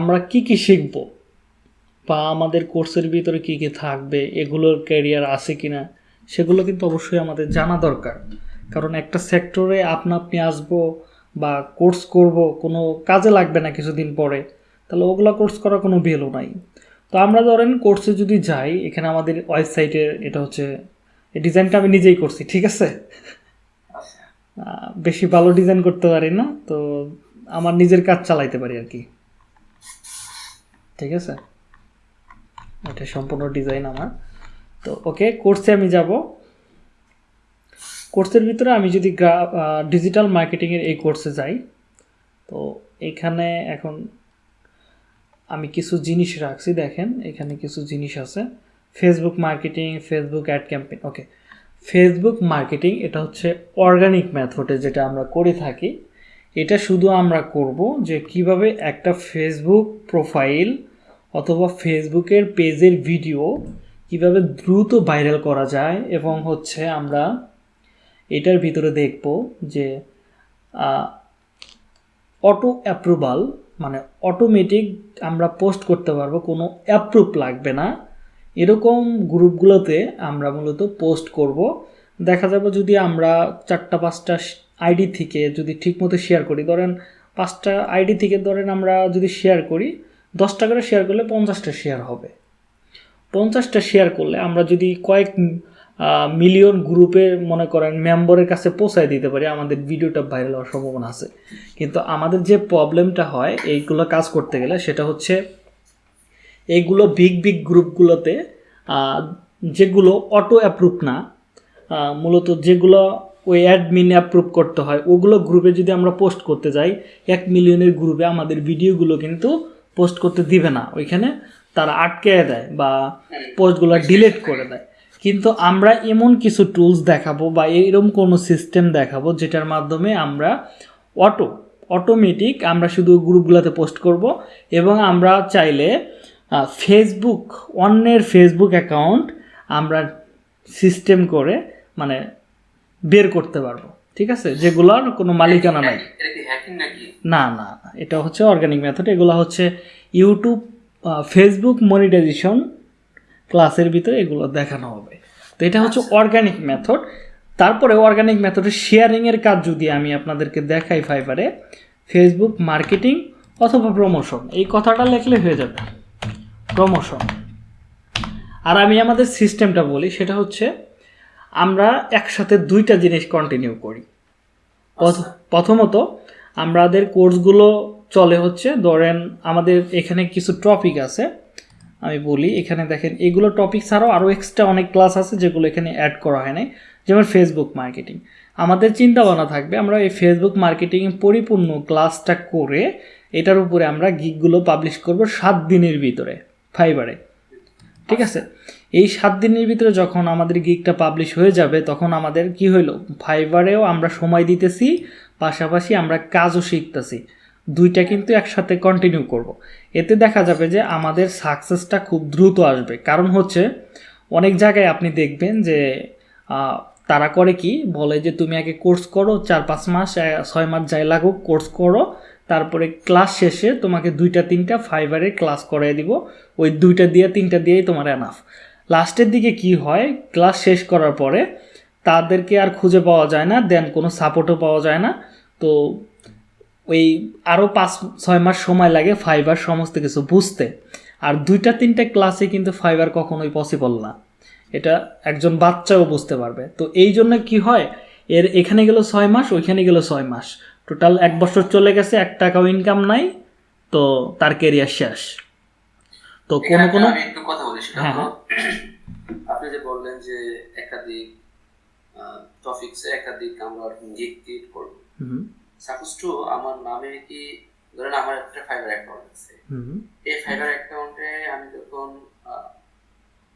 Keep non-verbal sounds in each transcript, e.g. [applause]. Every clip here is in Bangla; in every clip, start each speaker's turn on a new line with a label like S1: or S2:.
S1: আমরা কি কি শিখব? বা আমাদের কোর্সের ভিতরে কি কি থাকবে? এগুলোর ক্যারিয়ার আছে কি না সেগুলো কিন্তু অবশ্যই আমাদের জানা দরকার। কারণ একটা সেক্টরে আপনা আপনি আসব বা কোর্স করব, কোনো কাজে লাগবে না কিছুদিন পরে, তাহলে ওগুলো কোর্স করার কোনো ভ্যালু নাই। তো আমরা ধরেন কোর্সে যদি যাই, এখানে আমাদের ওয়েবসাইটের এটা হচ্ছে ডিজাইনটা আমি নিজেই করছি, ঠিক আছে? বেশি ভালো ডিজাইন করতে পারি না, তো আমার নিজের কাজ চালাইতে পারি আর কি। ঠিক আছে? এটা সম্পূর্ণ ডিজাইন আমার। তো ওকে কোর্সে আমি যাব। কোর্সের ভিতরে আমি যদি ডিজিটাল মার্কেটিংয়ের এই কোর্সে যাই, তো এখানে এখন আমি কিছু জিনিস রাখছি, দেখেন, এখানে কিছু জিনিস আছে। Facebook marketing Facebook ad campaign okay Facebook marketing এটা হচ্ছে অর্গানিক মেথডে যেটা আমরা করে থাকি। এটা শুধু আমরা করব যে কীভাবে একটা ফেসবুক প্রোফাইল অথবা ফেসবুকের পেজের ভিডিও কীভাবে দ্রুত ভাইরাল করা যায় এবং হচ্ছে আমরা এটার ভিতরে দেখব যে অটো অ্যাপ্রুভাল মানে অটোমেটিক আমরা পোস্ট করতে পারব, কোনো অ্যাপ্রুভ লাগবে না। এরকম গ্রুপগুলোতে আমরা মূলত পোস্ট করব। দেখা যাবে যদি আমরা চারটা, পাঁচটা আইডি থেকে যদি ঠিকমতো শেয়ার করি, ধরেন পাঁচটা আইডি থেকে ধরেন আমরা যদি শেয়ার করি, দশটা করে শেয়ার করলে পঞ্চাশটা শেয়ার হবে। পঞ্চাশটা শেয়ার করলে আমরা যদি কয়েক মিলিয়ন গ্রুপে মনে করেন মেম্বারের কাছে পৌঁছায় দিতে পারি, আমাদের ভিডিওটা ভাইরাল হওয়ার সম্ভাবনা আছে। কিন্তু আমাদের যে প্রবলেমটা হয় এইগুলো কাজ করতে গেলে সেটা হচ্ছে এইগুলো বিগ বিগ গ্রুপগুলোতে যেগুলো অটো অ্যাপ্রুভ না মূলত যেগুলো ওই অ্যাডমিন অ্যাপ্রুভ করতে হয়। ওগুলো গ্রুপে যদি আমরা পোস্ট করতে যাই, এক মিলিয়নের গ্রুপে আমাদের ভিডিওগুলো কিন্তু পোস্ট করতে দিবে না। ওইখানে তারা আটকে দেয় বা পোস্টগুলো ডিলিট করে দেয়। কিন্তু আমরা এমন কিছু টুলস দেখাবো বা এরকম কোনো সিস্টেম দেখাবো যেটার মাধ্যমে আমরা অটো অটোমেটিক আমরা শুধু গ্রুপগুলোতে পোস্ট করব এবং আমরা চাইলে ফেসবুক অন্যের ফেসবুক অ্যাকাউন্ট আমরা সিস্টেম করে মানে বের করতে পারব ঠিক আছে? যেগুলোর কোনো মালিকানা নাই। না না এটা হচ্ছে অর্গানিক মেথড এগুলো হচ্ছে ইউটিউব ফেসবুক মনিটাইজেশন ক্লাসের ভিতরে এগুলো দেখানো হবে। তো এটা হচ্ছে অর্গানিক মেথড তারপরে অর্গানিক মেথডের শেয়ারিংয়ের কাজ যদি আমি আপনাদেরকে দেখাই ফাইবারে ফেসবুক মার্কেটিং অথবা প্রমোশন এই কথাটা লিখলে হয়ে যাবে। প্রমোশন আর আমি আমাদের সিস্টেমটা বলি সেটা হচ্ছে আমরা একসাথে দুইটা জিনিস কন্টিনিউ করি। প্রথমত আমাদের কোর্সগুলো চলে হচ্ছে ধরেন আমাদের এখানে কিছু টপিক আছে আমি বলি এখানে দেখেন এগুলো টপিক ছাড়াও আরও এক্সট্রা অনেক ক্লাস আছে যেগুলো এখানে অ্যাড করা হয় নাই যেমন ফেসবুক মার্কেটিং আমাদের চিন্তা ভাবনা থাকবে আমরা এই ফেসবুক মার্কেটিং পরিপূর্ণ ক্লাসটা করে এটার উপরে আমরা গিকগুলো পাবলিশ করব সাত দিনের ভিতরে ফাইবারে ঠিক আছে? এই সাত দিনের ভিতরে যখন আমাদের গিকটা পাবলিশ হয়ে যাবে, তখন আমাদের কি হইল? ফাইবারেও আমরা সময় দিতেছি, পাশাপাশি আমরা কাজও শিখতেছি। দুইটা কিন্তু একসাথে কন্টিনিউ করব। এতে দেখা যাবে যে আমাদের সাকসেসটা খুব দ্রুত আসবে। কারণ হচ্ছে, অনেক জায়গায় আপনি দেখবেন যে তারা করে কি? বলে যে, তুমি আগে কোর্স করো, চার পাঁচ মাস ছয় মাস যাই লাগুক কোর্স করো। তারপরে ক্লাস শেষে তোমাকে দুইটা, তিনটা ফাইবারে ক্লাস করাই দিব। ওই দুইটা দিয়ে, তিনটা দিয়েই তোমার এনাফ লাস্টের দিকে কি হয়? ক্লাস শেষ করার পরে তাদেরকে আর খুঁজে পাওয়া যায় না, দেন কোনো সাপোর্টও পাওয়া যায় না। তো ওই আরও পাঁচ, ছয় মাস সময় লাগে ফাইবার সমস্ত কিছু বুঝতে। আর দুইটা, তিনটা ক্লাসে কিন্তু ফাইবার কখনোই পসিবল না। এটা একজন বাচ্চাও বুঝতে পারবে। তো এই জন্য কি হয়? এর এখানে গেল ছয় মাস, ওইখানে গেল ছয় মাস। টোটাল এক বছর চলে গেছে, এক টাকাও ইনকাম নাই, তো তার কেরিয়ার শেষ। তো কোনো কোনো
S2: আমি একটু কথা বলি সেটা
S1: হ্যাঁ,
S2: হলো আপনি যে বললেন যে একাধিক টপিকসে একাধিক আমরা গিগ ক্রিয়েট করব সাপোজ টু আমার নামে কি ধরেন আমার একটা ফাইবার অ্যাকাউন্ট আছে। এই ফাইবার অ্যাকাউন্টে আমি যখন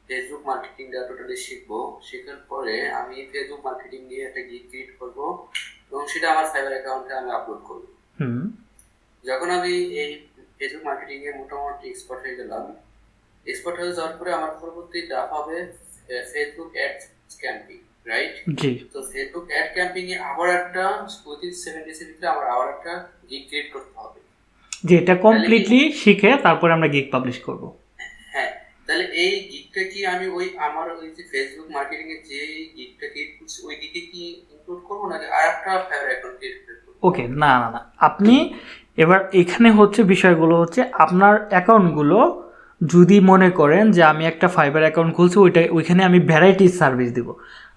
S2: ফেসবুক মার্কেটিংটা টোটালি শিখব শেখার পরে আমি ফেসবুক মার্কেটিং নিয়ে একটা গিগ ক্রিয়েট করব এবং সেটা আমার ফাইবার অ্যাকাউন্টে আমি আপলোড করব।
S1: হুম।
S2: যখন আমি এই ফেসবুক মার্কেটিং এ মোটামুটি এক্সপার্ট হয়ে গেলাম। এক্সপার্ট হয়ে যাওয়ার পরে আমার পরবর্তী ধাপ হবে ফেসবুক অ্যাড ক্যাম্পিং রাইট
S1: জি।
S2: তো ফেসবুক অ্যাড ক্যাম্পিং এ আবার একটা উইথিন সেভেন ডেজের ভিতরে আমার আবার একটা গিগ ক্রিয়েট করতে হবে।
S1: যে এটা কমপ্লিটলি শিখে তারপরে আমরা গিগ পাবলিশ করব।
S2: হ্যাঁ তাহলে এই গিগটা কি আমি ওই আমার ওই যে ফেসবুক মার্কেটিং এর যে গিগটা ক্রিয়েট করছি ওই গিগে কি ইনক্লুড করব নাকি আর একটা ফাইবার অ্যাকাউন্ট ক্রিয়েট করব?
S1: ওকে না না না। আপনি এবার এখানে হচ্ছে বিষয়গুলো হচ্ছে আপনার অ্যাকাউন্টগুলো যদি মনে করেন যে আমি একটা ফাইবার অ্যাকাউন্ট খুলছি, ওইটা, ওইখানে আমি ভ্যারাইটিস সার্ভিস দিব।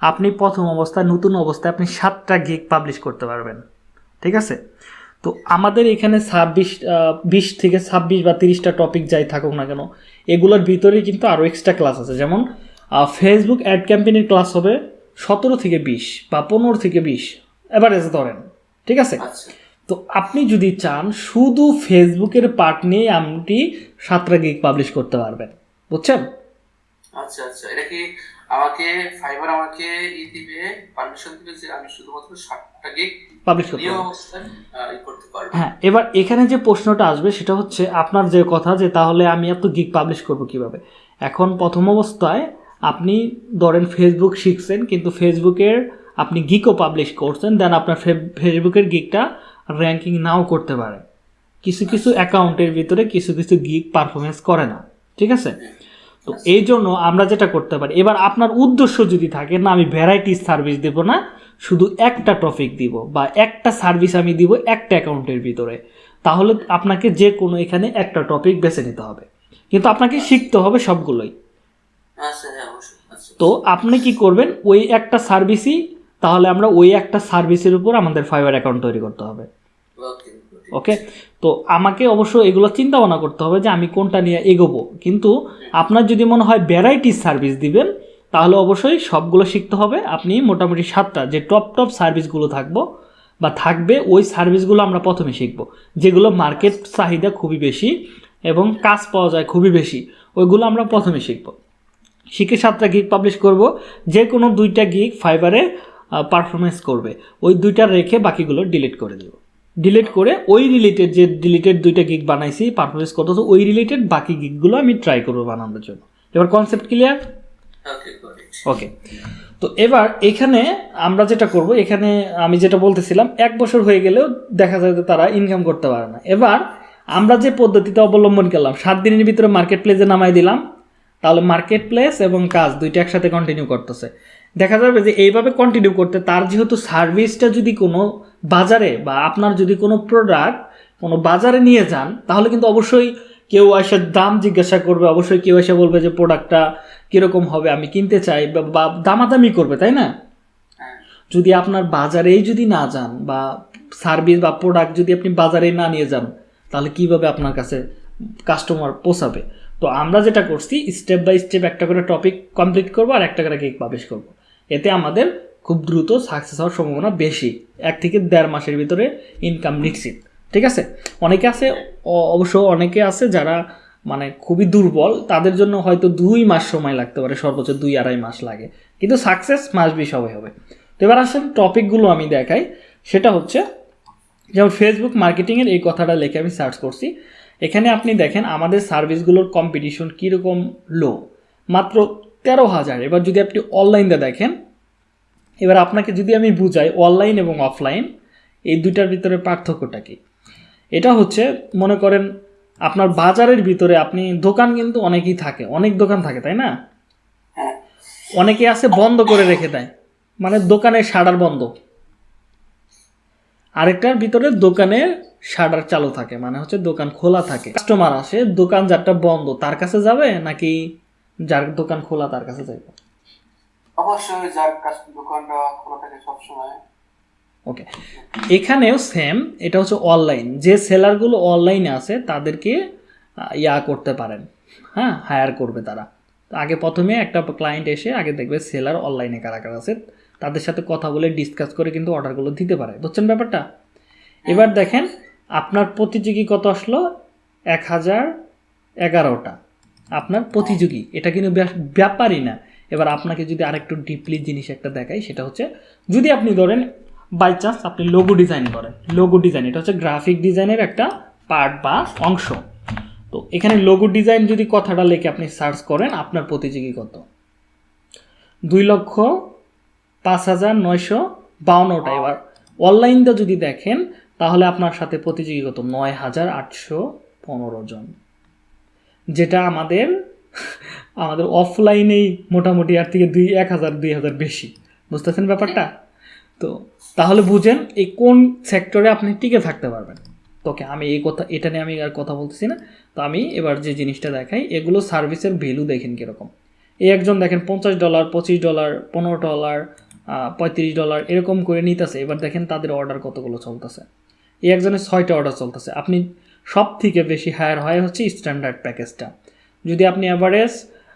S1: আপনি প্রথম অবস্থায়, নতুন অবস্থায় আপনি সাতটা গিগ পাবলিশ করতে পারবেন। ঠিক আছে? তো আমাদের এখানে ছাব্বিশ বিশ থেকে ছাব্বিশ বা তিরিশটা টপিক যাই থাকুক না কেন, এগুলোর ভিতরে কিন্তু আরও এক্সট্রা ক্লাস আছে। যেমন ফেসবুক অ্যাড ক্যাম্পেনের ক্লাস হবে সতেরো থেকে বিশ বা পনেরো থেকে বিশ এভারেজ ধরেন। ঠিক আছে?
S2: আচ্ছা।
S1: তো আপনি যদি চান শুধু ফেসবুকের পার্ট নিয়ে আপনি সাতটা গিগ পাবলিশ করতে পারবেন। বুঝছেন?
S2: আচ্ছা আচ্ছা। এটা কি আমাকে ফাইবার আমাকে ই দিবে পারমিশন দিবে যে আমি শুধুমাত্র ষাটটা গিগ
S1: পাবলিশ করতে
S2: করতে পারব?
S1: হ্যাঁ এবার এখানে যে প্রশ্নটা আসবে সেটা হচ্ছে আপনার যে কথা যে তাহলে আমি এত গিগ পাবলিশ করব কীভাবে? এখন প্রথম অবস্থায় আপনি ধরেন ফেসবুক শিখছেন কিন্তু ফেসবুকের আপনি গিকও পাবলিশ করছেন দেন আপনার ফেসবুকের গিকটা র্যাঙ্কিং নাও করতে পারে। কিছু কিছু অ্যাকাউন্টের ভিতরে কিছু কিছু গিগ পারফরমেন্স করে না ঠিক আছে? তো এই জন্য আমরা যেটা করতে পারি এবার আপনার উদ্দেশ্য যদি থাকে না আমি ভ্যারাইটি সার্ভিস দেব না শুধু একটা টপিক দিব বা একটা সার্ভিস আমি দিব একটা অ্যাকাউন্টের ভিতরে তাহলে আপনাকে যে কোনো এখানে একটা টপিক বেছে নিতে হবে। কিন্তু আপনাকে শিখতে হবে সবগুলোই।
S2: আচ্ছা হ্যাঁ অবশ্যই। আচ্ছা।
S1: তো আপনি কি করবেন ওই একটা সার্ভিসই তাহলে আমরা ওই একটা সার্ভিসের উপর আমাদের ফাইবার অ্যাকাউন্ট তৈরি করতে হবে।
S2: ওকে
S1: ওকে তো আমাকে অবশ্য এগুলো চিন্তা ভাবনা করতে হবে যে আমি কোনটা নিয়ে এগোবো। কিন্তু আপনার যদি মনে হয় ভ্যারাইটি সার্ভিস দিবেন তাহলে অবশ্যই সবগুলো শিখতে হবে। আপনি মোটামুটি সাতটা যে টপ টপ সার্ভিসগুলো থাকব বা থাকবে ওই সার্ভিসগুলো আমরা প্রথমে শিখব। যেগুলো মার্কেট চাহিদা খুবই বেশি এবং কাজ পাওয়া যায় খুবই বেশি ওইগুলো আমরা প্রথমে শিখব। শিখে সাতটা গিগ পাবলিশ করব। যে কোনো দুইটা গিগ ফাইবারে পারফরমেন্স করবে। ওই দুইটা রেখে বাকিগুলো ডিলিট করে দেব। ডিলিট করে ওই রিলেটেড যে ডিলিটেড দুইটা গিগ বানাইছি পারফরমেন্স করতেছে ওই রিলেটেড বাকি গিগগুলো আমি ট্রাই করব বানানোর জন্য। এবার কনসেপ্ট ক্লিয়ার
S2: ওকে
S1: তো এবার এখানে আমরা যেটা করব এখানে আমি যেটা বলতেছিলাম এক বছর হয়ে গেলেও দেখা যায় যে তারা ইনকাম করতে পারে না। এবার আমরা যে পদ্ধতিতে অবলম্বন করলাম সাত দিনের ভিতরে মার্কেট প্লেসে নামাই দিলাম তাহলে মার্কেট প্লেস এবং কাজ দুইটা একসাথে কন্টিনিউ করতেছে। দেখা যাবে যে এইভাবে কন্টিনিউ করতে তার যেহেতু সার্ভিসটা যদি কোনো বাজারে বা আপনার যদি কোনো প্রোডাক্ট কোনো বাজারে নিয়ে যান তাহলে কিন্তু অবশ্যই কেউ এসে দাম জিজ্ঞাসা করবে অবশ্যই কেউ এসে বলবে যে প্রোডাক্টটা কীরকম হবে আমি কিনতে চাই বা- বা দামাদামি করবে তাই না?
S2: হ্যাঁ।
S1: যদি আপনার বাজারেই যদি না যান বা সার্ভিস বা প্রোডাক্ট যদি আপনি বাজারেই না নিয়ে যান তাহলে কীভাবে আপনার কাছে কাস্টমার পোষাবে তো আমরা যেটা করছি স্টেপ বাই স্টেপ একটা করে টপিক কমপ্লিট করব আর একটা করে কেক পাবলিশ করব। এতে আমাদের খুব দ্রুত সাকসেস হওয়ার সম্ভাবনা বেশি। এক থেকে দেড় মাসের ভিতরে ইনকাম নিশ্চিত। ঠিক আছে? অনেকে আছে অবশ্য অনেকে আছে যারা মানে খুবই দুর্বল, তাদের জন্য হয়তো দুই মাস সময় লাগতে পারে, সর্বোচ্চ দুই আড়াই মাস লাগে। কিন্তু সাকসেস মাস বি সবাই হবে। তো এবার আসেন টপিকগুলো আমি দেখাই। সেটা হচ্ছে, যেমন ফেসবুক মার্কেটিংয়ের এই কথাটা লিখে আমি সার্চ করছি। এখানে আপনি দেখেন আমাদের সার্ভিসগুলোর কম্পিটিশন কীরকম লো মাত্র তেরো হাজার। এবার যদি আপনি অনলাইনটা দেখেন, এবার আপনাকে যদি আমি বুঝাই অনলাইন এবং অফলাইন এই দুইটার ভিতরে পার্থক্যটা কি? এটা হচ্ছে, মনে করেন আপনার বাজারের ভিতরে আপনি, দোকান কিন্তু অনেকেই থাকে, অনেক দোকান থাকে, তাই না? অনেকে আছে বন্ধ করে রেখে দেয় মানে দোকানের শাটার বন্ধ। আরেকটার ভিতরে দোকানের শাটার চালু থাকে মানে হচ্ছে দোকান খোলা থাকে। কাস্টমার আসে দোকান যারটা বন্ধ, তার কাছে যাবে নাকি যার দোকান খোলা তার কাছে যাবে
S2: অবশ্যই যার কাছে দোকানটা খোলা থাকে সবসময়।
S1: ওকে। এখানেও সেম এটা হচ্ছে অনলাইন যে সেলারগুলো অনলাইনে আছে তাদেরকে ইয়া করতে পারেন। হ্যাঁ হায়ার করবে তারা। তো আগে প্রথমে একটা ক্লায়েন্ট এসে আগে দেখবে সেলার অনলাইনে কারা কারা আছে। তাদের সাথে কথা বলে ডিসকাস করে কিন্তু অর্ডারগুলো দিতে পারে। বুঝছেন ব্যাপারটা? এবার দেখেন আপনার প্রতিযোগী কত আসলো? এক হাজার এগারোটা। আপনার প্রতিযোগী। এটা কিন্তু ব্যাপারই না। এবার আপনাকে যদি আরেকটু ডিপলি জিনিস একটা দেখাই, সেটা হচ্ছে, যদি আপনি ধরেন বাই চান্স আপনি লোগো ডিজাইন করেন। লোগো ডিজাইন এটা হচ্ছে গ্রাফিক ডিজাইনের একটা পার্ট বা অংশ। তো এখানে লোগো ডিজাইন যদি কথাটা লিখে আপনি সার্চ করেন, আপনার প্রতিযোগী কত? দুই লক্ষ পাঁচ হাজার নয়শো বাউন্নটা। এবার অনলাইনটা যদি দেখেন, তাহলে আপনার সাথে প্রতিযোগী কত? নয় হাজার আটশো পনেরো জন। যেটা আমাদের আমাদের অফলাইনেই মোটামুটি আর থেকে দুই, এক হাজার, দুই হাজার বেশি। বুঝতেছেন ব্যাপারটা? তো তাহলে বুঝেন, এই কোন সেক্টরে আপনি টিকে থাকতে পারবেন। তোকে আমি এই কথা, এটা নিয়ে আমি আর কথা বলতেছি না। তো আমি এবার যে জিনিসটা দেখাই, এগুলো সার্ভিসের ভ্যালু দেখেন কীরকম। এই একজন দেখেন পঞ্চাশ ডলার পঁচিশ ডলার পনেরো ডলার পঁয়ত্রিশ ডলার এরকম করে নিতেছে। এবার দেখেন তাদের অর্ডার কতগুলো চলতেছে। এই একজনের ছয়টা অর্ডার চলতেছে। আপনি সব থেকে বেশি হায়ার হয় হচ্ছে স্ট্যান্ডার্ড প্যাকেজটা যদি আপনি অ্যাভারেজ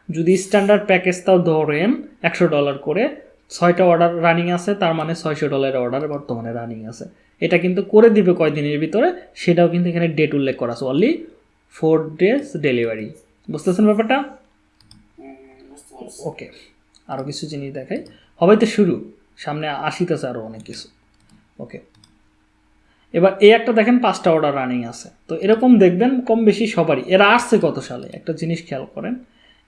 S1: যদি স্ট্যান্ডার্ড প্যাকেজটাও ধরেন একশো ডলার করে ছয়টা অর্ডার রানিং আছে তার মানে ছয়শো ডলারের অর্ডার বর্তমানে রানিং আছে। এটা কিন্তু করে দিবে কয়দিনের ভিতরে সেটাও কিন্তু এখানে ডেট উল্লেখ করা আছে অনলি ফোর ডেজ ডেলিভারি বুঝতেছেন ব্যাপারটা? ওকে আরও কিছু জিনিস দেখাই। হবে তো শুরু সামনে আসিতেছে আরও অনেক কিছু। ওকে এবার এই একটা দেখেন পাঁচটা অর্ডার রানিং আছে। তো এরকম দেখবেন কম বেশি সবারই। এরা আসছে কত সালে? একটা জিনিস খেয়াল করেন।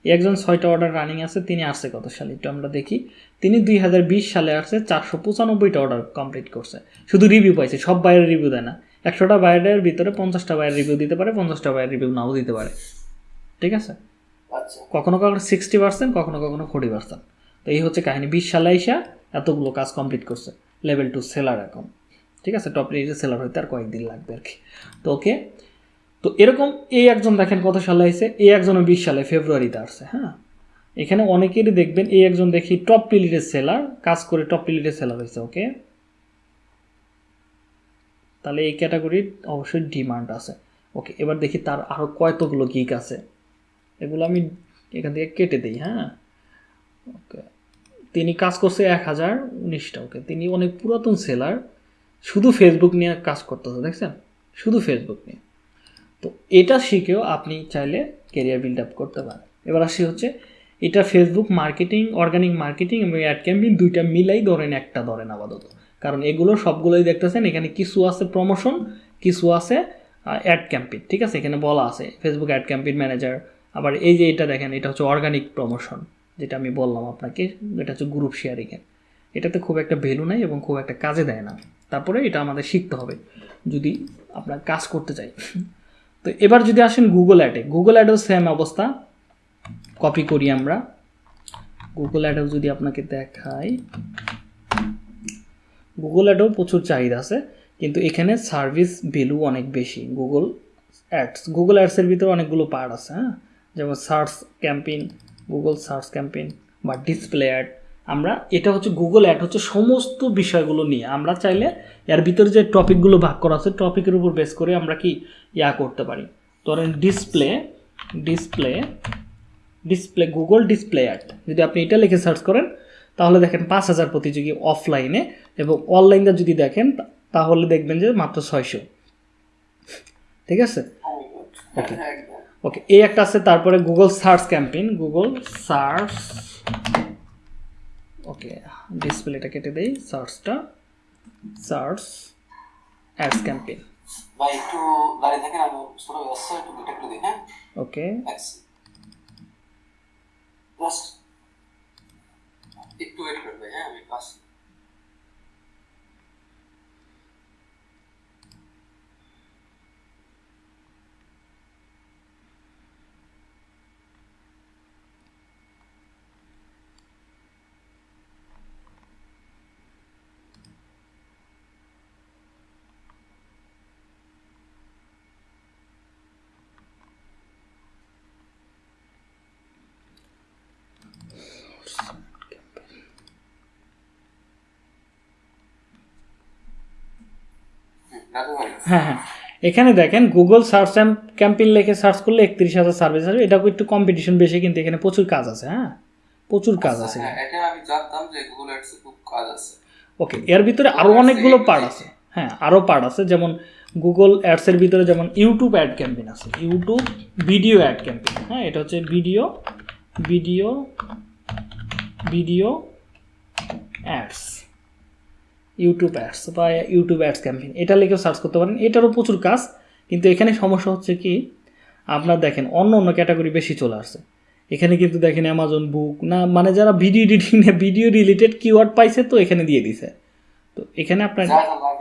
S1: একজন ছয়টা অর্ডার রানিং আছে তিনি আসছে কত সালে? একটু আমরা দেখি। তিনি দুই হাজার বিশ সালে আসছে চারশো পঁচানব্বইটা অর্ডার কমপ্লিট করছে। শুধু রিভিউ পাইছে সব বাইরের রিভিউ দেয় না। একশোটা বাইরের ভিতরে পঞ্চাশটা বাইরের রিভিউ দিতে পারে পঞ্চাশটা বাইরের রিভিউ নাও দিতে পারে। ঠিক আছে?
S2: আচ্ছা।
S1: কখনো কখনো সিক্সটি পার্সেন্ট কখনো কখনো ফোর্টি পার্সেন্ট তো এই হচ্ছে কাহিনী। বিশ সালে আইসা এতগুলো কাজ কমপ্লিট করছে। লেভেল টু সেলার এখন। ঠিক আছে? টপ রেটে সেলার হইতে আর কয়েকদিন লাগবে আর কি। তো ওকে তো এরকম এই একজন দেখেন কত সালে আইসে এই একজনও বিশ সালে, ফেব্রুয়ারিতে আসছে হ্যাঁ? এখানে অনেকেরই দেখবেন এই একজন দেখি টপ পিলিটের সেলার কাজ করে টপ পিলিটের সেলার হয়েছে ওকে তাহলে এই ক্যাটাগরির অবশ্যই ডিমান্ড আছে। ওকে এবার দেখি তার আরও কয়তগুলো গিক আছে। এগুলো আমি এখান থেকে কেটে দিই হ্যাঁ? ওকে তিনি কাজ করছে এক হাজার উনিশটা ওকে তিনি অনেক পুরাতন সেলার শুধু ফেসবুক নিয়ে কাজ করতেছে দেখছেন? শুধু ফেসবুক নিয়ে। তো এটা শিখেও আপনি চাইলে কেরিয়ার বিল্ড আপ করতে পারেন। এবার আসি হচ্ছে, এটা ফেসবুক মার্কেটিং অর্গানিক মার্কেটিং এবং অ্যাড ক্যাম্পিং দুইটা মিলাই ধরেন, একটা ধরেন আপাতত। কারণ এগুলো সবগুলোই দেখতেছেন, এখানে কিছু আছে প্রমোশন কিছু আছে অ্যাড ক্যাম্পিং ঠিক আছে? এখানে বলা আছে ফেসবুক অ্যাড ক্যাম্পিং ম্যানেজার আবার এই যে এটা দেখেন, এটা হচ্ছে অর্গানিক প্রমোশন যেটা আমি বললাম আপনাকে, এটা হচ্ছে গ্রুপ শেয়ারিংয়ের এটাতে খুব একটা ভ্যালু নাই এবং খুব একটা কাজে দেয় না। তারপরে এটা আমাদের শিখতে হবে, যদি আপনার কাজ করতে চাই। তো এবার যদি আসেন গুগল অ্যাডে গুগল অ্যাডেও সেম অবস্থা কপি করি আমরা। গুগল অ্যাডেও যদি আপনাকে দেখাই গুগল অ্যাডেও প্রচুর চাহিদা আছে, কিন্তু এখানে সার্ভিস ভ্যালু অনেক বেশি গুগল অ্যাডস গুগল অ্যাডসের ভিতরে অনেকগুলো পার্ট আছে হ্যাঁ? যেমন search campaign Google search campaign বা ডিসপ্লে অ্যাড আমরা এটা হচ্ছে গুগল অ্যাড হচ্ছে সমস্ত বিষয়গুলো নিয়ে। আমরা চাইলে এর ভিতরে যে টপিকগুলো ভাগ করা আছে টপিকের উপর বেস করে আমরা কি ইয়া করতে পারি। ধরেন display display display Google display ad যদি আপনি এটা লিখে সার্চ করেন তাহলে দেখেন পাঁচ হাজার প্রতিযোগী অফলাইনে এবং অনলাইনে যদি দেখেন তাহলে দেখবেন যে মাত্র ছয়শো। ঠিক আছে?
S2: একদম।
S1: ওকে এই একটা আছে তারপরে Google search campaign Google search okay ডিসপ্লেটা কেটে দেই সার্চটা সার্চ অ্যাডস ক্যাম্পেইন
S2: ভাই একটু দাঁড়িয়ে থাকেন আমি সরো ব্যবস্থা একটু দুটো একটু দিই হ্যাঁ?
S1: ওকে।
S2: জাস্ট একটু ওয়েট করবে হ্যাঁ আমি পাস
S1: হ্যাঁ হ্যাঁ। এখানে দেখেন গুগল সার্চ অ্যান্ড ক্যাম্পেইন লিখে সার্চ করলে একত্রিশ হাজার সার্ভিস আসবে। এটা একটু কম্পিটিশন বেশি কিন্তু এখানে প্রচুর কাজ আছে হ্যাঁ? প্রচুর কাজ আছে।
S2: হ্যাঁ এটা আমি জানতাম যে গুগল অ্যাডস খুব কাজ আছে।
S1: ওকে এর ভিতরে আরও অনেকগুলো পার্ট আছে হ্যাঁ আরও পার্ট আছে। যেমন গুগল অ্যাডসের ভিতরে যেমন ইউটিউব অ্যাড ক্যাম্পেইন আছে। ইউটিউব ভিডিও অ্যাড ক্যাম্পেইন হ্যাঁ এটা হচ্ছে video video video ads YouTube ads বা ইউটিউব অ্যাডস ক্যাম্পেইন এটা লিখেও সার্চ করতে পারেন। এটারও প্রচুর কাজ। কিন্তু এখানে সমস্যা হচ্ছে কি আপনার দেখেন অন্য অন্য ক্যাটাগরি বেশি চলে আসছে। এখানে কিন্তু দেখেন অ্যামাজন বুক না মানে যারা video editing video related keyword পাইছে তো এখানে দিয়ে দিছে। তো এখানে আপনার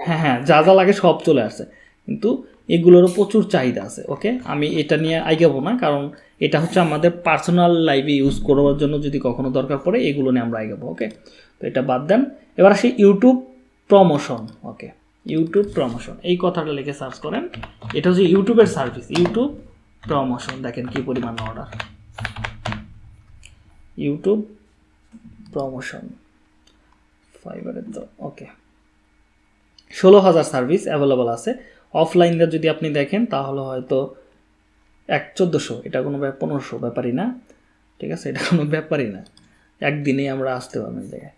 S1: হ্যাঁ হ্যাঁ যা যা লাগে সব চলে আসছে। কিন্তু এগুলোরও প্রচুর চাহিদা আছে ওকে আমি এটা নিয়ে আইগাবো না কারণ এটা হচ্ছে আমাদের পার্সোনাল লাইফে ইউজ করার জন্য যদি কখনো দরকার পড়ে এগুলো নিয়ে আমরা আইগাবো ওকে তো এটা বাদ দেন। এবার আসি YouTube promotion okay YouTube promotion এই কথাটা লিখে সার্চ করেন, এটা হচ্ছে ইউটিউবের সার্ভিস ইউটিউব প্রমোশন দেখেন কি পরিমাণ অর্ডার ইউটিউব প্রমোশন ফাইবারের তো ওকে ষোলো হাজার সার্ভিস অ্যাভেলেবল আছে অফলাইনটা যদি আপনি দেখেন, তাহলে হয়তো এক চোদ্দোশো, এটা কোনো পনেরোশো ব্যাপারই না, ঠিক আছে, এটা কোনো ব্যাপারই না, একদিনেই আমরা আসতে পারব এই জায়গায়।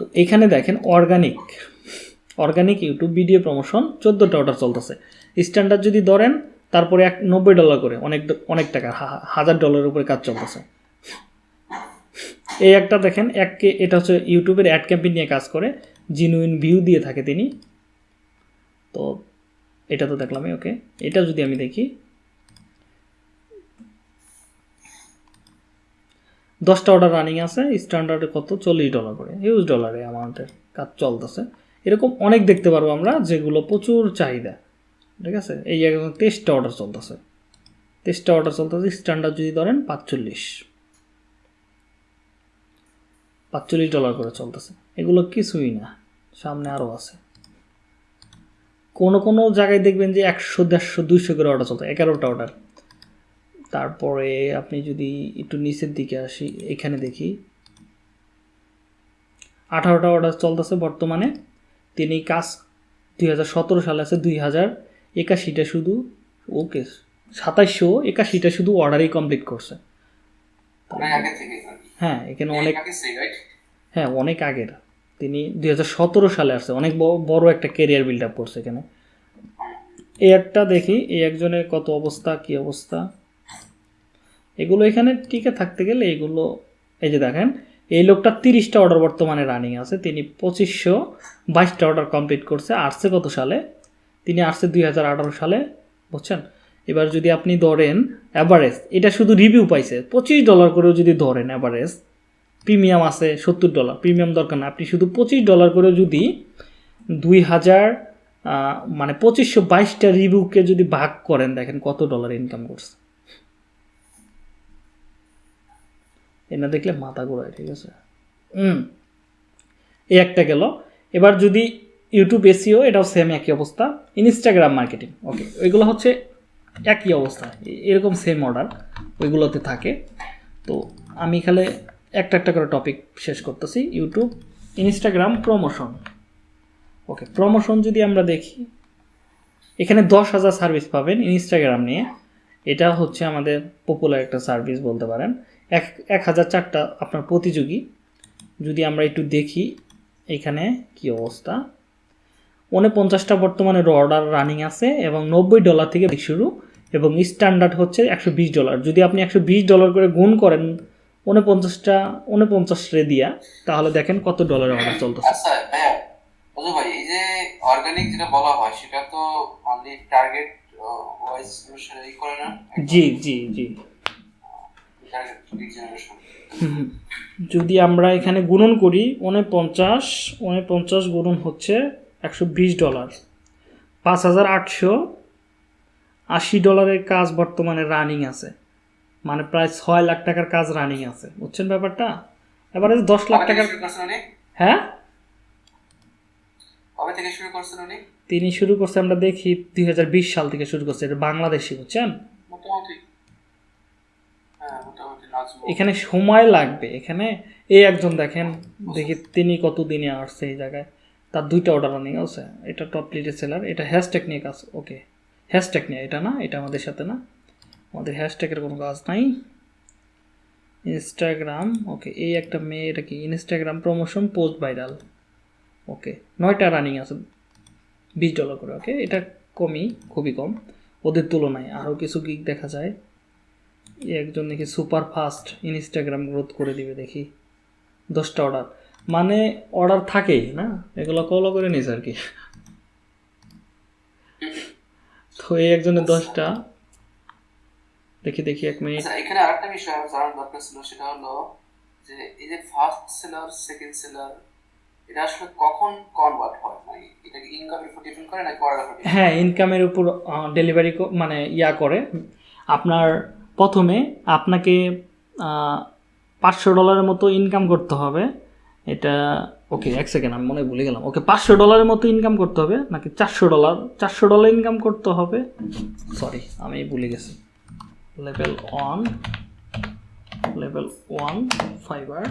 S1: তো এখানে দেখেন organic organic YouTube video promotion চোদ্দোটা অর্ডার চলতেছে। স্ট্যান্ডার্ড যদি ধরেন, তারপরে এক নব্বই ডলার করে, অনেক অনেক টাকা হাজার ডলারের উপরে কাজ চলতেছে। এই একটা দেখেন এককে এটা হচ্ছে ইউটিউবের অ্যাড ক্যাম্পেইন নিয়ে কাজ করে জিনুইন ভিউ দিয়ে থাকে তিনি। তো, এটা তো দেখলামই ওকে এটা যদি আমি দেখি দশটা অর্ডার রানিং আছে স্ট্যান্ডার্ডে কত? চল্লিশ ডলার করে। হিউজ ডলারে অ্যামাউন্টের কাজ চলতেছে। এরকম অনেক দেখতে পারব আমরা, যেগুলো প্রচুর চাহিদা। ঠিক আছে? এই একদম তেইশটা অর্ডার চলতেছে। তেইশটা অর্ডার চলতেছে স্ট্যান্ডার্ড যদি ধরেন পাঁচচল্লিশ। পাঁচচল্লিশ ডলার করে চলতেছে। এগুলো কিছুই না। সামনে আরও আছে। কোনো কোনো জায়গায় দেখবেন যে একশো, দেড়শো, দুইশো করে অর্ডার চলছে। এগারোটা অর্ডার তারপরে আপনি যদি একটু নিচের দিকে আসি এখানে দেখি। আঠারোটা অর্ডার চলতেছে বর্তমানে। তিনি কাজ দুই হাজার সতেরো সালে আছে দুই হাজার একাশিটা শুধু ওকে সাতাইশশো একাশিটা শুধু অর্ডারই কমপ্লিট করছে।
S2: কি।
S1: হ্যাঁ এখানে অনেক হ্যাঁ অনেক আগের। তিনি দুই হাজার সতেরো সালে আসছে অনেক বড় একটা কেরিয়ার বিল্ড আপ করছে এখানে। এই একটা দেখি এই একজনের কত অবস্থা কি অবস্থা? এগুলো এখানে টিকে থাকতে গেলে এগুলো, এই যে দেখেন, এই লোকটা তিরিশটা অর্ডার বর্তমানে রানিং আছে, তিনি পঁচিশশো বাইশটা অর্ডার কমপ্লিট করছে, আসছে কত সালে? তিনি আসছে দুই হাজার আঠারো সালে, বুঝছেন? এবার যদি আপনি ধরেন অ্যাভারেজ এটা শুধু রিভিউ পাইছে, পঁচিশ ডলার করেও যদি ধরেন অ্যাভারেজ প্রিমিয়াম আছে সত্তর ডলার প্রিমিয়াম দরকার না আপনি শুধু পঁচিশ ডলার করেও যদি দুই হাজার মানে পঁচিশশো বাইশটা রিভিউকে যদি ভাগ করেন, দেখেন কত ডলার ইনকাম করছে। এটা দেখলে মাথা ঘোরায়, ঠিক আছে? হুম এই একটা গেল। এবার যদি ইউটিউব এসিও এটাও সেম একই অবস্থা। ইনস্টাগ্রাম মার্কেটিং ওকে ওইগুলো হচ্ছে একই অবস্থা। এরকম সেম অর্ডার ওইগুলোতে থাকে। তো আমি এখানে একটা একটা করে টপিক শেষ করতেছি। YouTube Instagram promotion okay promotion যদি আমরা দেখি, এখানে দশ হাজার সার্ভিস পাবেন ইনস্টাগ্রাম নিয়ে। এটা হচ্ছে আমাদের পপুলার একটা সার্ভিস বলতে পারেন। এক এক হাজার চারটা আপনার প্রতিযোগী। যদি আমরা একটু দেখি এখানে কি অবস্থা? উনপঞ্চাশটা বর্তমানে অর্ডার রানিং আছে এবং নব্বই ডলার থেকে শুরু এবং স্ট্যান্ডার্ড হচ্ছে একশো বিশ ডলার যদি আপনি একশো বিশ ডলার করে গুণ করেন উনপঞ্চাশটা উনপঞ্চাশ রে দিয়া তাহলে দেখেন কত ডলারের অর্ডার চলতেছে।
S2: আচ্ছা ভাইয়া অজু ভাই এই যে অর্গানিক যেটা বলা হয় সেটা তো অনলি টার্গেট ওয়াইজ করে না?
S1: জি জি জি
S2: টার্গেট লিড জেনারেশন
S1: হুম। [laughs] যদি আমরা এখানে গুণন করি উনপঞ্চাশ উনপঞ্চাশ গুণন হচ্ছে একশো বিশ ডলার। পাঁচ হাজার আটশো আশি ডলারের কাজ বর্তমানে রানিং আছে। মানে প্রায় ছয় লাখ টাকার কাজ রানিং আছে। বুঝছেন ব্যাপারটা? এবারে দশ লাখ টাকার হ্যাঁ?
S2: থেকে শুরু করছেন উনি?
S1: তিনি শুরু করছে আমরা দেখি দুই হাজার বিশ সাল থেকে শুরু করছে। এটা বাংলাদেশি বুঝছেন?
S2: মোটামুটি। হ্যাঁ
S1: এখানে সময় লাগবে। এখানে এই একজন দেখেন, দেখি তিনি কত দিনে আসছে এই জায়গায়। তার দুইটা অর্ডার রানিং আছে। এটা টপ লিডের সেলার এটা হ্যাশট্যাগ নিয়ে কাজ ওকে হ্যাশট্যাগ নিয়ে, এটা না? এটা আমাদের সাথে না? আমাদের হ্যাশট্যাগের কোনো কাজ নাই। ইনস্টাগ্রাম ওকে এই একটা মেয়ে, এটা কি? Instagram promotion post viral okay নয়টা রানিং আছে, বিশ ডলার করে ওকে এটা কমই, খুবই কম। ওদের তুলনায় আরও কিছু গিক দেখা যায়। একজন নাকি সুপার ফাস্ট ইনস্টাগ্রাম গ্রোথ করে দিবে দেখি। দশটা অর্ডার মানে অর্ডার থাকেই না? এগুলো কলও করে নিস আর কি তো এই একজনের দশটা। দেখি দেখি এক মিনিট
S2: আচ্ছা এখানে আরেকটা বিষয় আমার জানার দরকার ছিল সেটা হলো যে এই যে ফার্স্ট সেলার সেকেন্ড সেলার এটা আসলে কখন কনভার্ট হয়? মানে এটা কি ইনকামের উপর ডিপেন্ড করে নাকি অর্ডার
S1: হ্যাঁ ইনকামের উপর ডেলিভারি মানে ইয়া করে। আপনার প্রথমে আপনাকে পাঁচশো ডলারের মতো ইনকাম করতে হবে। এটা, ওকে, এক সেকেন্ড আমি মনে ভুলে গেলাম। ওকে, পাঁচশো ডলারের মতো ইনকাম করতে হবে, নাকি চারশো ডলার চারশো ডলার ইনকাম করতে হবে? সরি আমি ভুলে গেছি। Level one level one Fiverr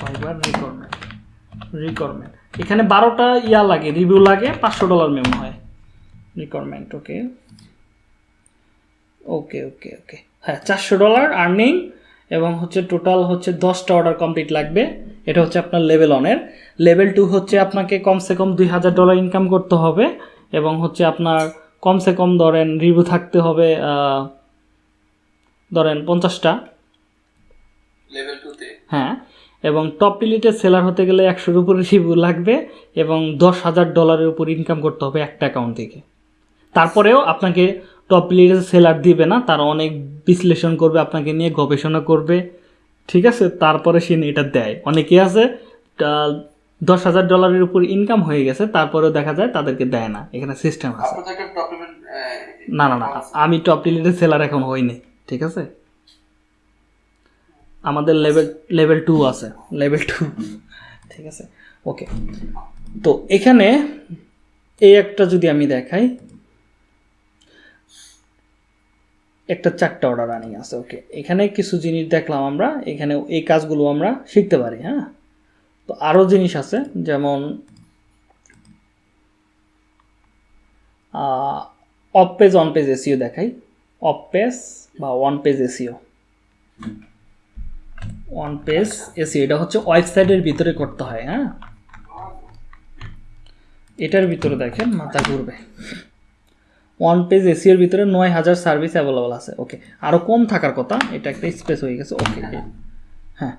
S1: Fiverr requirement requirement এখানে বারোটা ইয়া লাগে রিভিউ লাগে, পাঁচশো ডলার মেমো হয়। Requirement okay okay okay okay হ্যাঁ চারশো ডলার আর্নিং এবং হচ্ছে টোটাল হচ্ছে দশটা অর্ডার কমপ্লিট লাগবে। এটা হচ্ছে আপনার লেভেল ওয়ানের লেভেল টু হচ্ছে আপনাকে কমসে কম দুই হাজার ডলার ইনকাম করতে হবে এবং হচ্ছে আপনার কমসে কম ধরেন রিভিউ থাকতে হবে ধরেন পঞ্চাশটা।
S2: লেভেল টুতে
S1: হ্যাঁ এবং টপ ডিলিটের সেলার হতে গেলে একশোর উপরে রিভিউ লাগবে এবং দশ হাজার ডলারের উপর ইনকাম করতে হবে একটা অ্যাকাউন্ট থেকে। তারপরেও আপনাকে টপ ডিলিটের সেলার দিবে না তারা অনেক বিশ্লেষণ করবে আপনাকে নিয়ে গবেষণা করবে ঠিক আছে? তারপরে সে এটা দেয়। অনেকে আছে দশ হাজার ডলারের উপর ইনকাম হয়ে গেছে তারপরেও দেখা যায় তাদেরকে দেয় না। এখানে সিস্টেম আছে। না না না আমি টপ ডিলিটের সেলার এখন হইনি ঠিক আছে? আমাদের লেভেল লেভেল টু আছে লেভেল টু ঠিক আছে? ওকে তো এখানে এই একটা যদি আমি দেখাই একটা চারটা অর্ডার রানিং আছে ওকে এখানে কিছু জিনিস দেখলাম আমরা, এখানে এই কাজগুলো আমরা শিখতে পারি হ্যাঁ? তো আরও জিনিস আছে, যেমন off page on page SEO দেখাই। অফ পেজ বা on page SEO on page SEO এটা হচ্ছে ওয়েবসাইটের ভিতরে করতে হয় হ্যাঁ? এটার ভিতরে দেখেন, মাথা ঘুরবে। ওয়ান পেজ এসিওর ভিতরে নয় হাজার সার্ভিস অ্যাভেলেবল আছে। ওকে আরও কম থাকার কথা এটা একটা স্পেস হয়ে গেছে। ওকে হ্যাঁ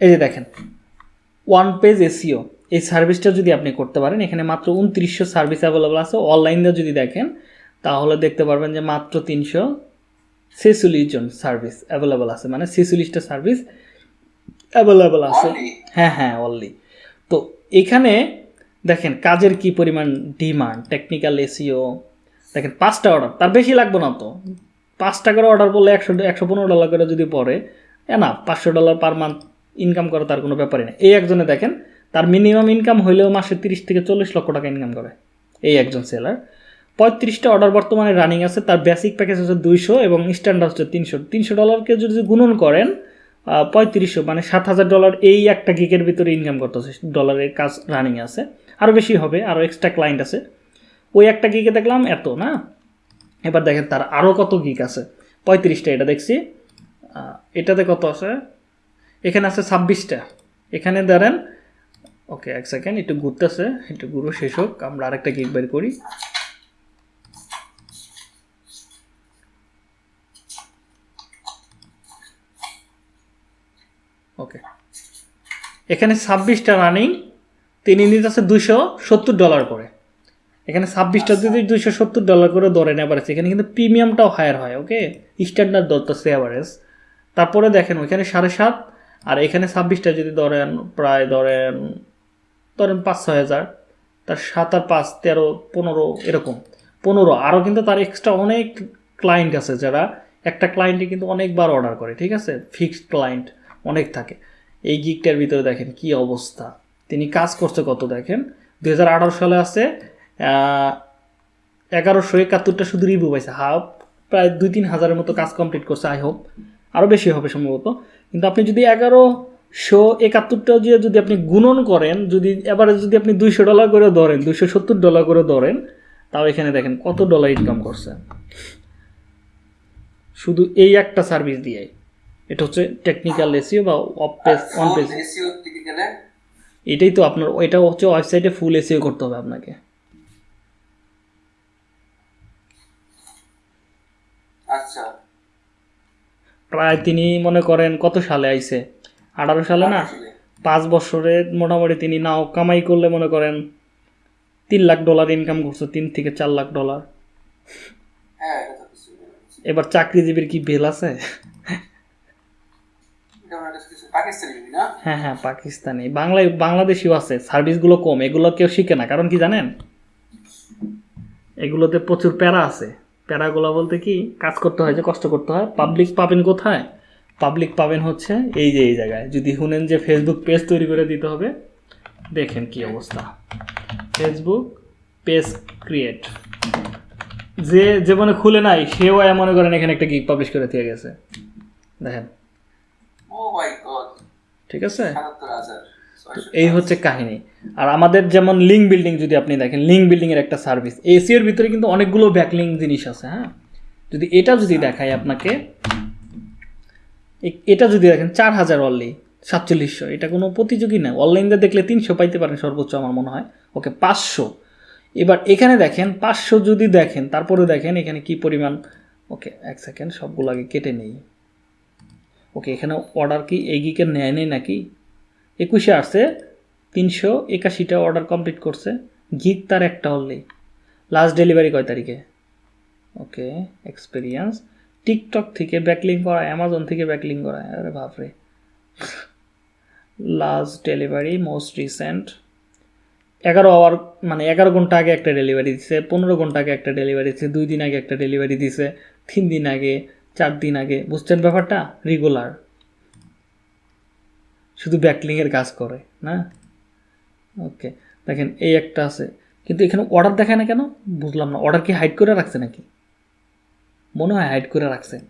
S1: এই যে দেখেন ওয়ান পেজ এসিও এই সার্ভিসটা যদি আপনি করতে পারেন এখানে মাত্র উনত্রিশশো সার্ভিস অ্যাভেলেবল আছে। অনলাইন যদি দেখেন তাহলে দেখতে পারবেন যে মাত্র তিনশো ছেচল্লিশ জন সার্ভিস অ্যাভেলেবল আছে। মানে ছেচল্লিশটা সার্ভিস অ্যাভেলেবল আছে। হ্যাঁ হ্যাঁ অনলি তো এখানে দেখেন কাজের কি পরিমাণ ডিমান্ড টেকনিক্যাল এসিও দেখেন, পাঁচটা অর্ডার তার বেশি লাগবে না তো। পাঁচ টাকার অর্ডার করলে একশো একশো পনেরো ডলার করে যদি পড়ে না পাঁচশো ডলার পার মান্থ ইনকাম করে তার কোনো ব্যাপারই নেই এই একজনে দেখেন, তার মিনিমাম ইনকাম হইলেও মাসে তিরিশ থেকে চল্লিশ লক্ষ টাকা ইনকাম করে, এই একজন সেলার পঁয়ত্রিশটা অর্ডার বর্তমানে রানিং আছে, তার বেসিক প্যাকেজ হচ্ছে দুইশো এবং স্ট্যান্ডার্ড হচ্ছে তিনশো। তিনশো ডলারকে যদি গুণন করেন পঁয়ত্রিশশো মানে সাত হাজার ডলার এই একটা গিকের ভিতরে ইনকাম করতেছে ডলারের কাজ রানিং আছে। আরও বেশি হবে আরও এক্সট্রা ক্লায়েন্ট আছে। ওই একটা গিকে দেখলাম, এত, না? এবার দেখেন তার আরও কত গিক আছে। পঁয়ত্রিশটা এটা দেখছি। এটাতে কত আছে? এখানে আছে ছাব্বিশটা। এখানে ধরেন, ওকে, এক সেকেন্ড একটু ঘুরতেছে, একটু ঘুরো, শেষ হোক, আমরা আরেকটা গিক বের করি। ওকে। এখানে ছাব্বিশটা রানিং তিনি নিতে আছে দুশো সত্তর ডলার করে। এখানে ছাব্বিশটা যদি দুইশো সত্তর ডলার করে ধরেন অ্যাভারেজ এখানে কিন্তু প্রিমিয়ামটাও হায়ার হয় ওকে স্ট্যান্ডার্ড ধরতেছে অ্যাভারেজ তারপরে দেখেন ওইখানে সাড়ে সাত আর এখানে ছাব্বিশটা যদি ধরেন প্রায় ধরেন ধরেন পাঁচ ছয় হাজার তার সাত আর পাঁচ তেরো পনেরো এরকম। পনেরো আরও কিন্তু তার এক্সট্রা অনেক ক্লায়েন্ট আছে যারা একটা ক্লায়েন্টে কিন্তু অনেকবার অর্ডার করে ঠিক আছে? ফিক্সড ক্লায়েন্ট অনেক থাকে। এই গিকটার ভিতরে দেখেন কি অবস্থা। তিনি কাজ করছে কত দেখেন? দু হাজার আঠারো সালে আছে এগারোশো একাত্তরটা শুধু রিভিউ পাইছে। হাফ প্রায় দুই তিন হাজারের মতো কাজ কমপ্লিট করছে আই হোপ আরও বেশি হবে সম্ভবত। কিন্তু আপনি যদি এগারোশো একাত্তরটা দিয়ে যদি আপনি গুণন করেন যদি এবারে যদি আপনি দুইশো ডলার করে ধরেন দুইশো সত্তর ডলার করে ধরেন তাও এখানে দেখেন কত ডলার ইনকাম করছে। শুধু এই একটা সার্ভিস দিয়ে এটা হচ্ছে টেকনিক্যাল এসিও বা off page on page
S2: SEO
S1: এটাই তো আপনার এটা হচ্ছে ওয়েবসাইটে ফুল এসিও করতে হবে আপনাকে।
S2: আচ্ছা।
S1: প্রায় তিনি মনে করেন কত সালে আইছে? আঠারো সালে না? পাঁচ বছরে মোটামুটি তিনি নাও কামাই করলে মনে করেন তিন লাখ ডলার ইনকাম করছে তিন থেকে চার লাখ ডলার।
S2: হ্যাঁ
S1: এবার চাকরিজীবীর কি বেল আছে? হ্যাঁ হ্যাঁ পাকিস্তানি। বাংলায় বাংলাদেশিও আছে। সার্ভিসগুলো কম এগুলো কেউ শিখে না কারণ কি জানেন? এগুলোতে প্রচুর প্যারা আছে। প্যারাগুলো বলতে কি কাজ করতে হয় যে কষ্ট করতে হয়। পাবলিক পাবেন কোথায়? পাবলিক পাবেন হচ্ছে এই যে এই জায়গায়। যদি শুনেন যে ফেসবুক পেজ তৈরি করে দিতে হবে দেখেন কি অবস্থা। ফেসবুক পেজ ক্রিয়েট যে জীবনে খুলে নাই সেও মনে করেন এখানে একটা গিগ পাবলিশ করে দিয়ে গেছে। দেখেন।
S2: ও মাই গড
S1: ঠিক আছে? এই হচ্ছে কাহিনী। আর আমাদের যেমন লিঙ্ক বিল্ডিং যদি আপনি দেখেন লিঙ্ক বিল্ডিংয়ের একটা সার্ভিস এসিওর ভিতরে কিন্তু অনেকগুলো ব্যাকলিং জিনিস আছে হ্যাঁ? যদি এটা যদি দেখাই আপনাকে এটা যদি দেখেন, চার হাজার অনলি সাতচল্লিশশো, এটা কোনো প্রতিযোগী না। অনলাইনে দেখলে তিনশো পাইতে পারেন সর্বোচ্চ আমার মনে হয়। ওকে, পাঁচশো। এবার এখানে দেখেন, পাঁচশো যদি দেখেন, তারপরে দেখেন এখানে কি পরিমাণ, ওকে, এক সেকেন্ড সবগুলো আগে কেটে নেই। ওকে, এখানে অর্ডার কি, এই গিকের নেয় নেই নাকি? একুশে আসছে তিনশো একাশিটা অর্ডার কমপ্লিট করছে। গিক তার একটা হললি লাস্ট ডেলিভারি কয় তারিখে? ওকে এক্সপিরিয়েন্স টিকটক থেকে ব্যাকলিং করা অ্যামাজন থেকে ব্যাকলিং করা, আরে বাপরে। লাস্ট ডেলিভারি মোস্ট রিসেন্ট এগারো আওয়ার মানে এগারো ঘণ্টা আগে একটা ডেলিভারি দিছে, পনেরো ঘণ্টা আগে একটা ডেলিভারি দিছে, দুই দিন আগে একটা ডেলিভারি দিছে, তিন দিন আগে, চার দিন আগে। বুঝছেন ব্যাপারটা? রেগুলার শুধু ব্যাকলিংয়ের কাজ করে, না? ওকে। দেখেন, এই একটা আছে। কিন্তু এখানে অর্ডার দেখায় না কেন? বুঝলাম না। অর্ডার কি হাইড করে রাখছে নাকি? মনে হয় হাইড করে রাখছে।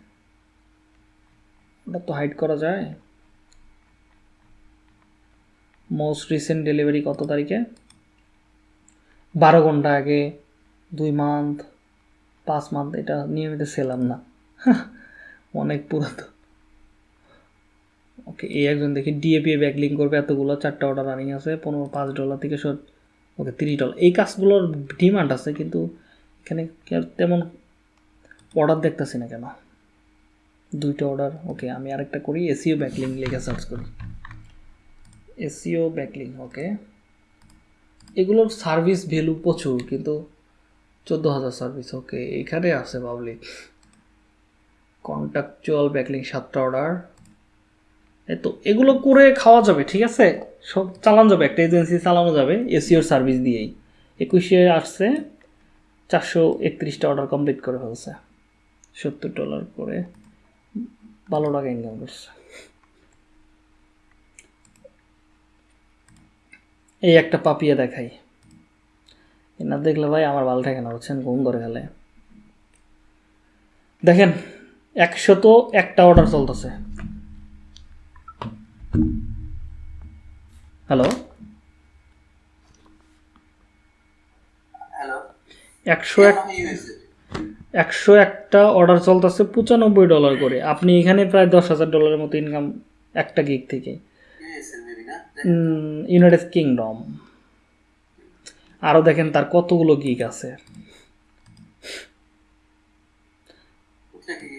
S1: ওটা তো হাইড করা যায়। মোস্ট রিসেন্ট ডেলিভারি কত তারিখে? বারো ঘণ্টা আগে, দুই মান্থ পাঁচ মান্থ এটা নিয়মিত সেলাম না। [laughs] অনেক পুরাতন। ওকে এই একজন দেখি ডিএপি ব্যাকলিং করবে, এতগুলো চারটা অর্ডার রানিং আছে, পনেরো, পাঁচ ডলার থেকে সব ওকে তিরিশ ডলার এই কাজগুলোর ডিমান্ড আছে, কিন্তু এখানে তেমন অর্ডার দেখতেছি না কেন? দুইটা অর্ডার ওকে আমি আরেকটা করি এসিও ব্যাকলিং লিখে সার্চ করি। এসিও ব্যাকলিং ওকে এগুলোর সার্ভিস ভ্যালু প্রচুর, কিন্তু চোদ্দ হাজার সার্ভিস ওকে এখানে আছে পাবলিক কন্ট্রাকচুয়াল ব্যাকলিং সাতটা অর্ডার তো এগুলো করে খাওয়া যাবে, ঠিক আছে? সব চালানো যাবে, একটা এজেন্সি চালানো যাবে, এসিওর সার্ভিস দিয়েই। একুশে আসছে, চারশো একত্রিশটা অর্ডার কমপ্লিট করে ফেলছে। সত্তর ডলার করে। ভালো টাকা ইনকাম করছে। এই একটা পাপিয়া দেখাই। না দেখলে ভাই আমার ভালো থাকে না, বুঝছেন? ঘুম ধরে গেলে দেখেন একশত একটা অর্ডার চলতেছে। হ্যালো একশো এক একশো একটা অর্ডার চলতেছে পঁচানব্বই ডলার করে। আপনি এখানে প্রায় দশ হাজার ডলারের মতো ইনকাম একটা গিগ থেকে। ইউনাইটেড কিংডম আরও দেখেন তার কতগুলো গিগ আছে।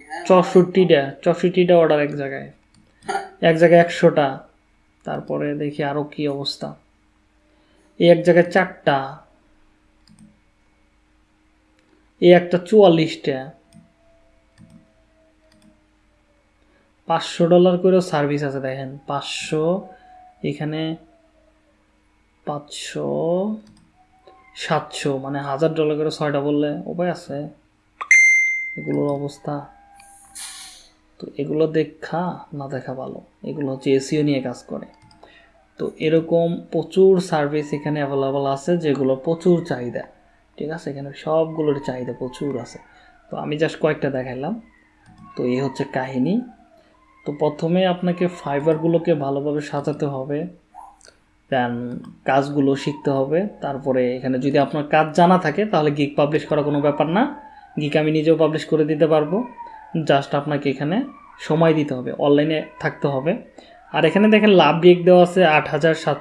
S2: হ্যাঁ।
S1: চৌষট্টিটা চৌষট্টিটা অর্ডার এক জায়গায়। এক জায়গায় একশোটা। তারপরে দেখি আরও কি অবস্থা। এই এক জায়গায় চারটা। এই একটা চুয়াল্লিশটা। পাঁচশো ডলার করেও সার্ভিস আছে দেখেন। পাঁচশো, এখানে পাঁচশো, সাতশো মানে হাজার ডলার করে ছয়টা বললে উপায় আছে। এগুলোর অবস্থা। তো এগুলো দেখা, না দেখা ভালো। এগুলো হচ্ছে এসিও নিয়ে কাজ করে। তো এরকম প্রচুর সার্ভিস এখানে অ্যাভেলেবল আছে, যেগুলো প্রচুর চাহিদা। ঠিক আছে? এখানে সবগুলোর চাহিদা প্রচুর আছে। তো আমি জাস্ট কয়েকটা দেখাইলাম। তো এই হচ্ছে কাহিনী। তো প্রথমে আপনাকে ফাইবারগুলোকে ভালোভাবে সাজাতে হবে। দেন কাজগুলো শিখতে হবে। তারপরে এখানে যদি আপনার কাজ জানা থাকে, তাহলে গিক পাবলিশ করা কোনো ব্যাপার না। গিক আমি নিজেও পাবলিশ করে দিতে পারব। জাস্ট আপনাকে এখানে সময় দিতে হবে অনলাইনে থাকতে হবে। আর এখানে দেখেন লাভ রেক দেওয়া আছে আট হাজার সাতশো